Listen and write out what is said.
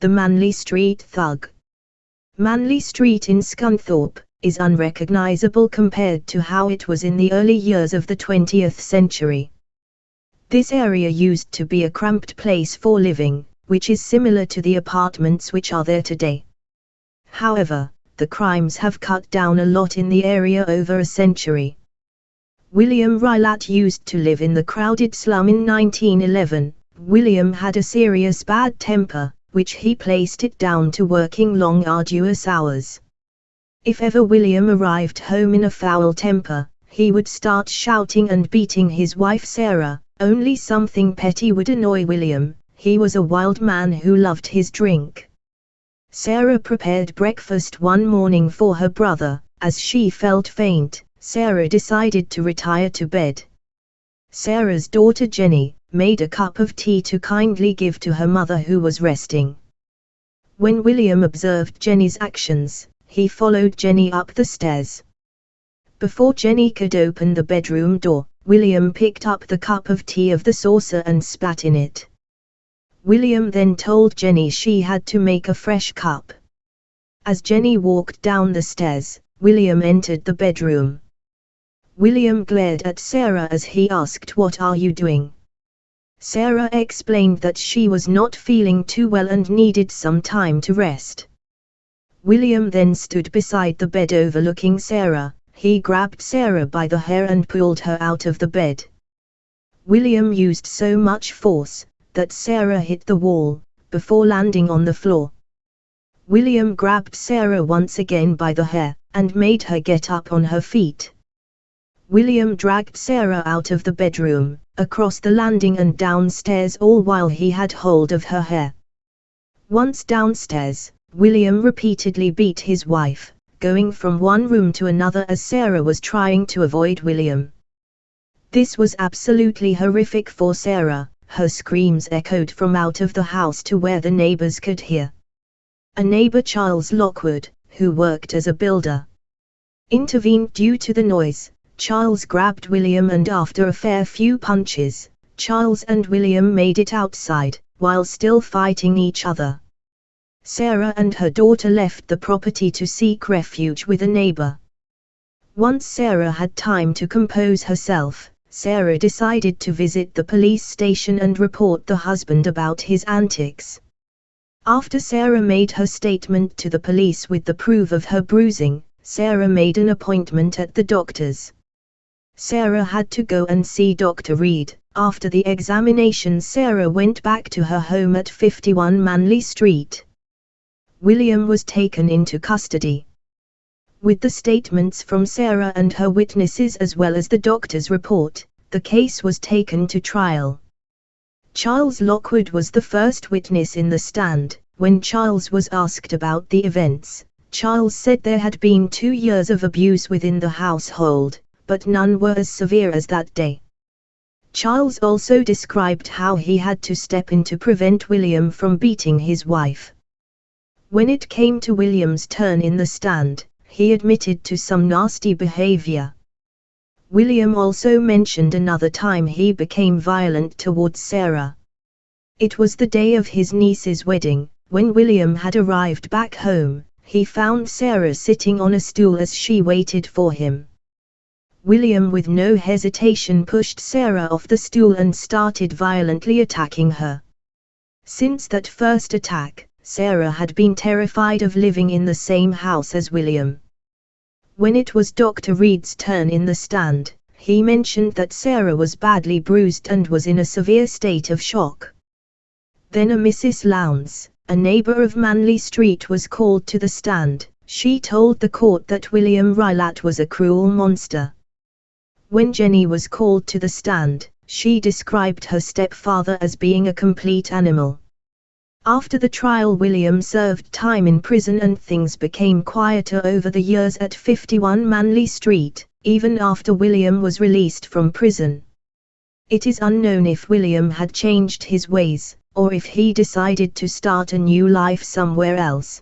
the Manley Street Thug. Manley Street in Scunthorpe is unrecognizable compared to how it was in the early years of the 20th century. This area used to be a cramped place for living, which is similar to the apartments which are there today. However, the crimes have cut down a lot in the area over a century. William Rylat used to live in the crowded slum in 1911. William had a serious bad temper, which he placed it down to working long arduous hours. If ever William arrived home in a foul temper, he would start shouting and beating his wife Sarah, only something petty would annoy William, he was a wild man who loved his drink. Sarah prepared breakfast one morning for her brother, as she felt faint, Sarah decided to retire to bed. Sarah's daughter Jenny, made a cup of tea to kindly give to her mother who was resting. When William observed Jenny's actions, he followed Jenny up the stairs. Before Jenny could open the bedroom door, William picked up the cup of tea of the saucer and spat in it. William then told Jenny she had to make a fresh cup. As Jenny walked down the stairs, William entered the bedroom. William glared at Sarah as he asked what are you doing? Sarah explained that she was not feeling too well and needed some time to rest. William then stood beside the bed overlooking Sarah, he grabbed Sarah by the hair and pulled her out of the bed. William used so much force, that Sarah hit the wall, before landing on the floor. William grabbed Sarah once again by the hair, and made her get up on her feet. William dragged Sarah out of the bedroom, across the landing and downstairs all while he had hold of her hair. Once downstairs, William repeatedly beat his wife, going from one room to another as Sarah was trying to avoid William. This was absolutely horrific for Sarah, her screams echoed from out of the house to where the neighbors could hear. A neighbor Charles Lockwood, who worked as a builder, intervened due to the noise, Charles grabbed William and after a fair few punches, Charles and William made it outside, while still fighting each other. Sarah and her daughter left the property to seek refuge with a neighbor. Once Sarah had time to compose herself, Sarah decided to visit the police station and report the husband about his antics. After Sarah made her statement to the police with the proof of her bruising, Sarah made an appointment at the doctor's. Sarah had to go and see Dr. Reed. After the examination Sarah went back to her home at 51 Manley Street. William was taken into custody. With the statements from Sarah and her witnesses as well as the doctor's report, the case was taken to trial. Charles Lockwood was the first witness in the stand. When Charles was asked about the events, Charles said there had been two years of abuse within the household, but none were as severe as that day. Charles also described how he had to step in to prevent William from beating his wife. When it came to William's turn in the stand, he admitted to some nasty behavior. William also mentioned another time he became violent towards Sarah. It was the day of his niece's wedding, when William had arrived back home, he found Sarah sitting on a stool as she waited for him. William with no hesitation pushed Sarah off the stool and started violently attacking her. Since that first attack, Sarah had been terrified of living in the same house as William. When it was Dr. Reed's turn in the stand, he mentioned that Sarah was badly bruised and was in a severe state of shock. Then a Mrs. Lowndes, a neighbor of Manley Street was called to the stand, she told the court that William Rylat was a cruel monster. When Jenny was called to the stand, she described her stepfather as being a complete animal. After the trial William served time in prison and things became quieter over the years at 51 Manley Street, even after William was released from prison. It is unknown if William had changed his ways, or if he decided to start a new life somewhere else.